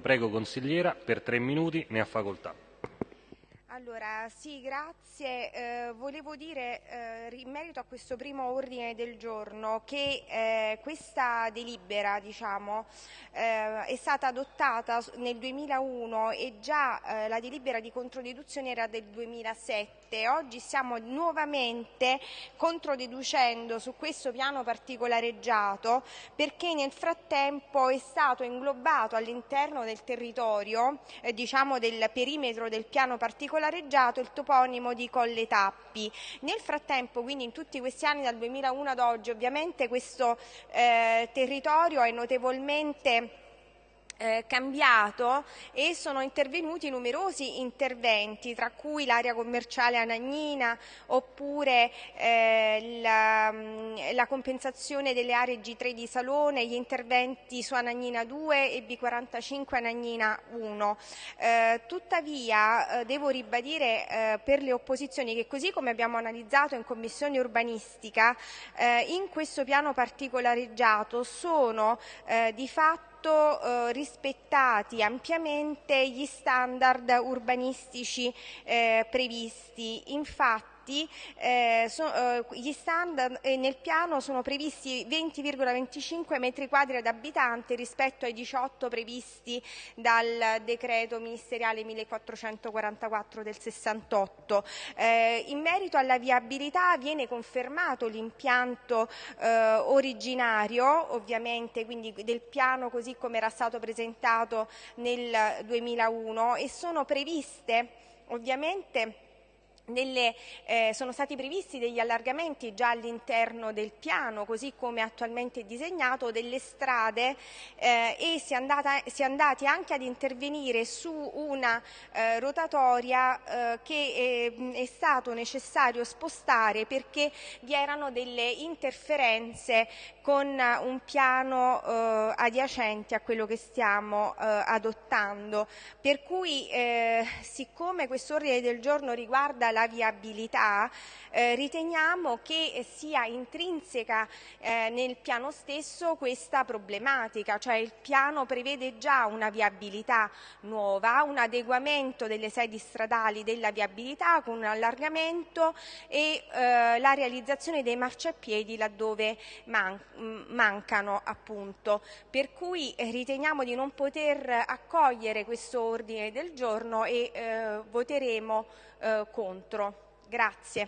Prego consigliera, per tre minuti ne ha facoltà. Allora, sì, grazie. Eh, volevo dire eh, in merito a questo primo ordine del giorno che eh, questa delibera diciamo, eh, è stata adottata nel 2001 e già eh, la delibera di controdeduzione era del 2007. Oggi stiamo nuovamente controdeducendo su questo piano particolareggiato perché nel frattempo è stato inglobato all'interno del territorio, eh, diciamo del perimetro del piano particolare reggiato il toponimo di Colle Tappi. Nel frattempo, quindi in tutti questi anni dal 2001 ad oggi, ovviamente questo eh, territorio è notevolmente eh, cambiato e sono intervenuti numerosi interventi, tra cui l'area commerciale Anagnina oppure eh, la, mm, la, compensazione delle aree G3 di Salone, gli interventi su Anagnina 2 e B45 Anagnina 1. Eh, tuttavia eh, devo ribadire eh, per le opposizioni che così come abbiamo analizzato in Commissione urbanistica, in questo piano particolareggiato sono di fatto eh, rispettati ampiamente gli standard urbanistici eh, previsti. Infatti infatti eh, so, eh, gli standard eh, nel piano sono previsti 20,25 metri quadri ad abitante rispetto ai 18 previsti dal decreto ministeriale 1444 del 68. Eh, in merito alla viabilità viene confermato l'impianto eh, originario, ovviamente quindi del piano così come era stato presentato nel 2001 e sono previste ovviamente nelle, eh, sono stati previsti degli allargamenti già all'interno del piano, così come attualmente disegnato, delle strade eh, e si è, andata, si è, andati anche ad intervenire su una eh, rotatoria eh, che è, è, stato necessario spostare perché vi erano delle interferenze con un piano eh, adiacente a quello che stiamo eh, adottando. Per cui, siccome questo ordine del giorno riguarda la viabilità, eh, riteniamo che sia intrinseca eh, nel piano stesso questa problematica, cioè il piano prevede già una viabilità nuova, un adeguamento delle sedi stradali della viabilità con un allargamento e eh, la realizzazione dei marciapiedi laddove man mancano appunto. Per cui riteniamo di non poter accogliere questo ordine del giorno e eh, voteremo eh, contro. Grazie.